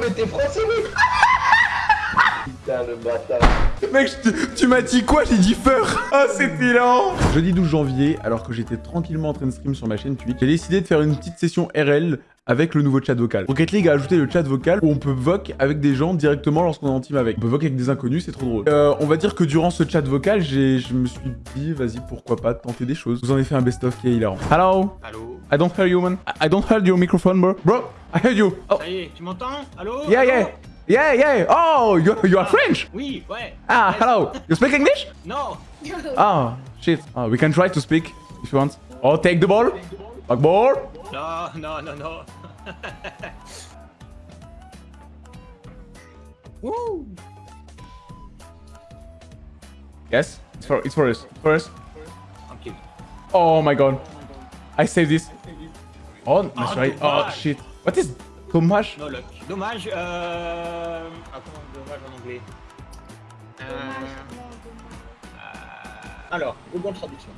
mais t'es français, mec Putain, le bâtard. Mec, tu m'as dit quoi J'ai dit fur Ah, c'était lent Jeudi 12 janvier, alors que j'étais tranquillement en train de stream sur ma chaîne Twitch, j'ai décidé de faire une petite session RL avec le nouveau chat vocal. Rocket League a ajouté le chat vocal où on peut voc avec des gens directement lorsqu'on est en team avec. On peut voc avec des inconnus, c'est trop drôle. Euh, on va dire que durant ce chat vocal, j'ai, je me suis dit, vas-y, pourquoi pas tenter des choses. Vous en avez fait un best-of qui est hilarant. Hello? Allô? I don't hear you, man. I I don't hear your microphone, bro. Bro, I hear you. Oh, Ça y est, tu m'entends Allô yeah, Allô yeah. Yeah, yeah. Oh, you, you are French. Oui, ouais. Ah, Yes. hello. You speak English? No. Ah, shit. Ah, we can try to speak if you want. Oh, take the ball. Back ball. No, no, no, no. Wouh Yes, it's for it's for us. For us. Tranquille. Oh my god. I saved this. Oh, that's Ah, try. Oh shit. What is Tomash? No luck. Dommage, euh... Ah, comment dommage en anglais? Euh... euh, Alors, Google Traduction.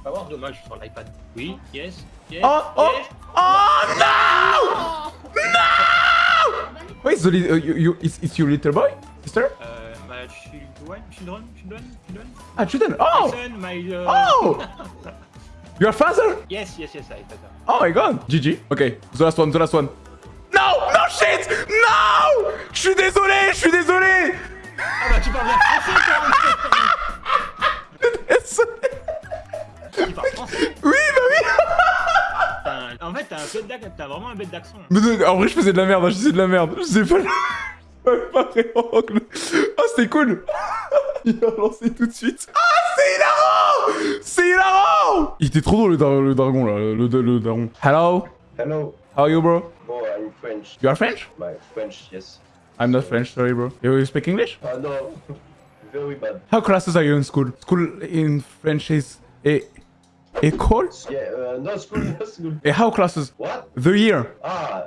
On va voir dommage sur l'iPad. Oui, yes, yes, Oh, oh, yes. oh no! No! Wait, so li- uh, you, you, it's, it's your little boy, sister? Euh, bah, children, children, children, children. Ah, children. Oh, My son, my... Uh... oh! Your father? Yes, yes, yes, I that. Oh my god. GG. Okay, the last one, the last one. No, no shit, no! Je suis désolé, je suis désolé. Ah bah, tu parles bien français, toi Tu parles français Oui, bah oui. Un- En fait, t'as un bête d'ac- t'as vraiment un bête d'accent. En vrai, je faisais de la merde, je faisais de la merde. Je sais pas. Ah, c'était cool. Il a lancé tout de suite. Ah, c'est hilarant Il était trop drôle le, dar- le dragon là, le, le, le daron. Hello, Hello. how are you, bro? Oh, I'm French? You are French? My French, yes. I'm not French, sorry, bro. You speak English? Oh, no. Very bad. How classes are you in school? School in French is a école? Yeah, uh, no school, no school. Et how classes? What? The year. Ah,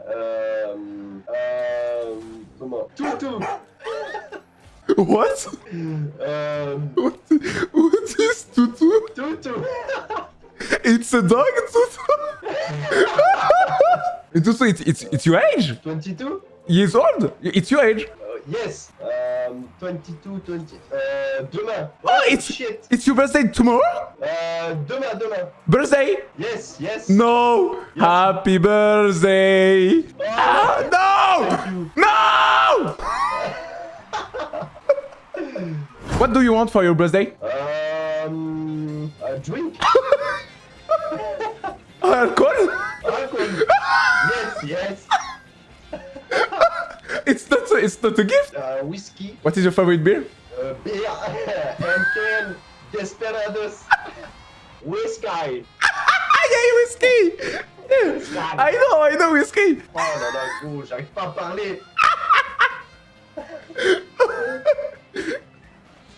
um, um, comment? Tutu. What? Um, What, what is tutu? tutu. It's a dog, tutu. And tutu, it's, it's, it's your age? 22? Years old? It's your age. Uh, yes. Um, 22, 20. Uh, demain. Oh, it's shit. it's your birthday tomorrow? Uh, demain, demain. Birthday? Yes, yes. No. Happy birthday. Ah, no! No! what do you want for your birthday? Um, Alcohol? Alcohol? yes, yes. It's not. A, it's not a gift. Uh, whiskey? What is your favorite beer? Uh, beer? Heineken? Desperados? Whiskey? Ah, yeah, whiskey. I know, I know whiskey. Oh là là, gros, j'arrive pas à parler.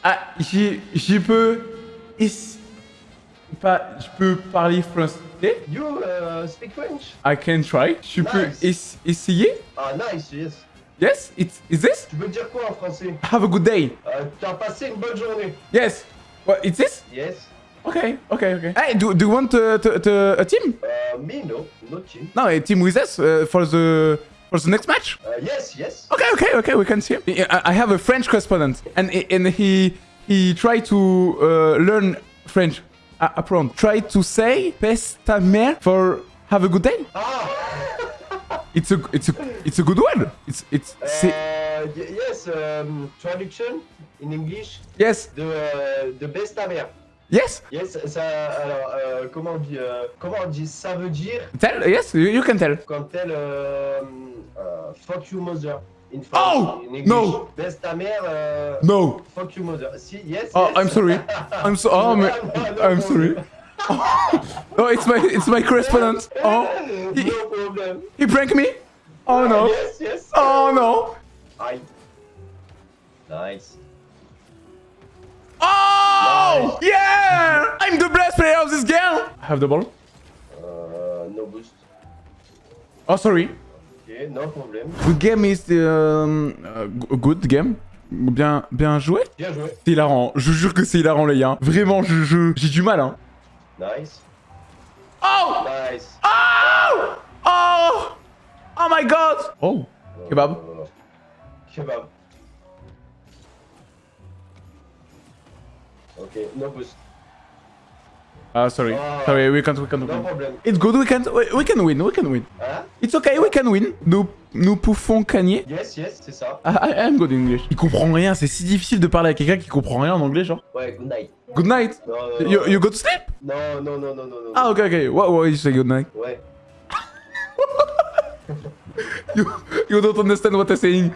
Ah, j'y peux. is- Pas, je peux parler français. You uh, speak French? I can try. Peux Nice. es- essayer. Ah, nice, yes. Yes, it's is this? Tu veux dire quoi en français? Have a good day. Euh, T'as passé une bonne journée? Yes. What? It's this? Yes. Okay, okay, okay. Hey, do, do you want uh, to, to, a team? Uh, me, no. No team. No, a team with us uh, for the for the next match. Uh, yes, yes. Okay, okay, okay. We can see him. I I have a French correspondent, and and he he tried to uh, learn French. Uh, apprendre. Try to say "pèse ta mère" for have a good day. Ah! It's a it's a it's a good word. It's it's Uh, yes, um, traduction in English yes de, euh, de best ta mère. yes. Yes, ça, alors, euh, comment on dit, euh, comment on dit, ça veut dire Tell yes you, you can tell. quand elle, euh, euh, fuck you mother. In French, Oh, in English. no. Best ta mère, euh, No. fuck you mother. Si, yes, Oh, yes. I'm sorry. I'm so. Oh, No, ma- no, no I'm sorry. Oh, it's my it's my correspondent. Oh, he, no problem. he pranked me. Oh ah, no. Yes, yes. Oh no. Aïe. Nice. Oh yeah! I'm the best player of this game. I have the ball. Euh, no boost. Oh sorry. Ok, no problem. Good game is um, uh, g- good game. Bien bien joué. Bien joué. C'est hilarant. Je jure que c'est hilarant les gars. Vraiment, je je- j'ai du mal hein. Nice. Oh Nice. oh oh oh my god. Oh Kebab. Euh, Kebab. Ok, no boost. Ah, sorry. Ah. Sorry, we can't, we can't No win. problem. It's good, we can, we, we can win, we can win. Hein It's okay, we can win. Nous, nous pouvons gagner. Yes, yes, c'est ça. Ah, I, I'm good in English. Il comprend rien, c'est si difficile de parler à quelqu'un qui comprend rien en anglais, genre. Ouais, good night. Good night. Non, non, You, non. you go to sleep? Non, non, non, non, non, non. Ah, okay, okay. What, what you say good night? Ouais. You, you don't understand what I'm saying.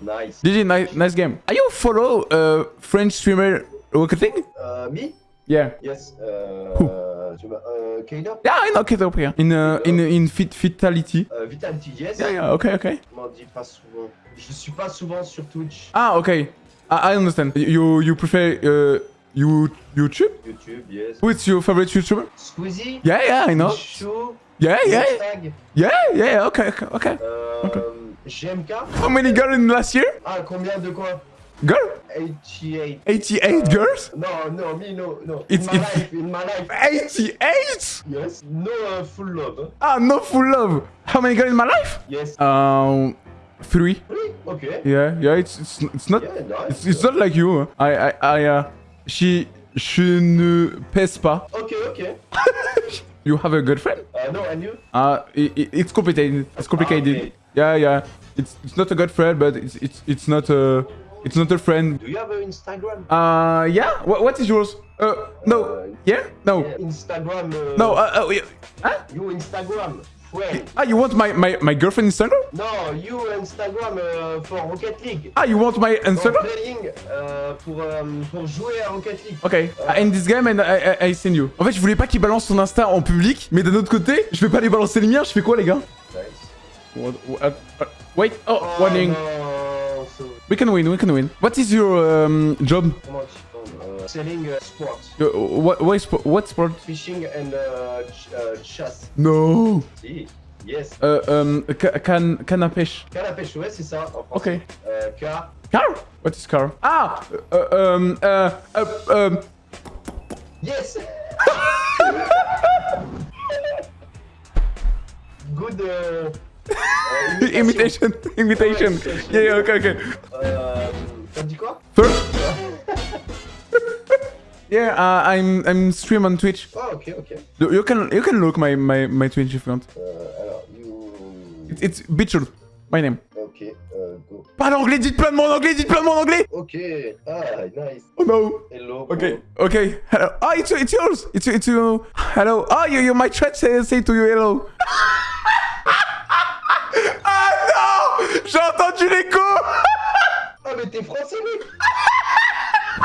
Nice. GG, nice, nice game. Are you follow uh, French streamer Rocket League? Euh, me? Yeah. Yes. Euh, Who? euh, Kaina? Yeah, I know up here. In, uh, in, in fit, Vitality. Euh, Vitality, yes. Yeah, yeah, okay, okay. Je m'en dis pas souvent. Je suis pas souvent sur Twitch, Ah, okay. I, I understand. You, you prefer uh, you, YouTube? YouTube, yes. Who's your favorite YouTuber? Squeezie? Yeah, yeah, I know. Chou? Yeah, yeah, Tag? yeah, yeah, okay, okay, okay. Ok. GMK? How many girls in last year? Ah, combien de quoi? Girl? 88. 88 girls? No, no, me, no, no. It's- in my it's- life, in my life. 88? Yes. No uh, full love. Ah, no full love. How many girls in my life? Yes. Um, three. Oui, ok. Yeah, yeah, it's, it's, it's not... Yeah, nice. It's, it's not like you. I, I, I, uh, she, je ne pèse pas. Ok, ok. You have a girlfriend? Uh, no, and you? Uh, i i- it's complicated. It's complicated. okay. Yeah, yeah. It's, it's not a girlfriend, but it's, it's, it's not a, it's not a friend. Do you have an Instagram? Uh, yeah. What, what is yours? Uh, no. Uh, Yeah? No. Yeah, Instagram. Uh, No. Uh, uh, yeah. Huh? You Instagram. Friend. Ah, you want my, my, my girlfriend Instagram? No, you Instagram uh, for Rocket League. Ah, you want my For Instagram? playing, euh, pour, pour jouer à Rocket League. Ok, I end this game and I, I, I send you. En fait, je voulais pas qu'il balance son Insta en public, mais d'un autre côté, je vais pas aller balancer les miens, je fais quoi, les gars? Nice. What- what- uh, Wait, oh, Oh, warning. We can win, we can win. What is your um, job? comment tu parles Selling uh, sports. Uh, what, what, spo- what sport? Fishing and uh, ch uh, chasse. No. Si. Yes. Uh, um, ca- can, canne à pêche. Canne à pêche, ouais, c'est ça. En Ok. Euh, car. Car? What is car? Ah! Uh, um, uh, uh, um, Yes! imitation, imitation. Yeah, yeah, okay, okay. T'as dit quoi? First? yeah, uh, I'm, I'm stream on Twitch. Ah, ok, ok. You can, you can look my, my, my Twitch if you want. You... It's, it's my name. Ok, euh, go. Parle anglais, dites plein de mots en anglais, dites plein de mots en anglais Ok, ah, nice. Oh no Hello. Okay, okay, hello. Oh, it's, it's yours It's, it's you. Hello. Oh, you, you, my chat say, say to you hello. J'ai entendu l'écho Ah, mais t'es français, mec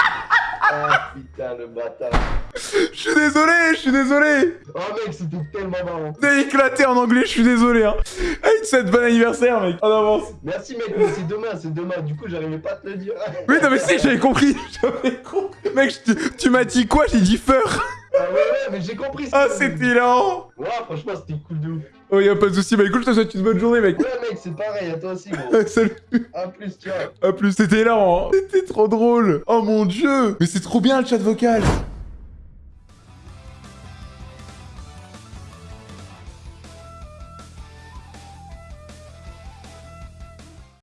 Ah, putain, le bâtard. Je suis désolé, je suis désolé Oh, mec, c'était tellement marrant. T'es éclaté en anglais, je suis désolé hein. Hey, tu souhaites bon anniversaire, mec. En avance. Merci, mec, mais c'est demain, c'est demain. Du coup, j'arrivais pas à te le dire. Oui, non mais si, j'avais compris. J'avais compris. Mec, tu m'as dit quoi? J'ai dit feur. Ah, ouais, ouais, mais j'ai compris. Ah, c'est hilarant. Ouais, franchement, c'était cool de ouf. Oh, y'a pas de soucis. Bah écoute, je te souhaite une bonne journée, mec. Ouais, mec, c'est pareil, à toi aussi, gros. Salut. A plus, ciao. A plus, c'était hilarant. hein. C'était trop drôle. Oh mon dieu. Mais c'est trop bien le chat vocal.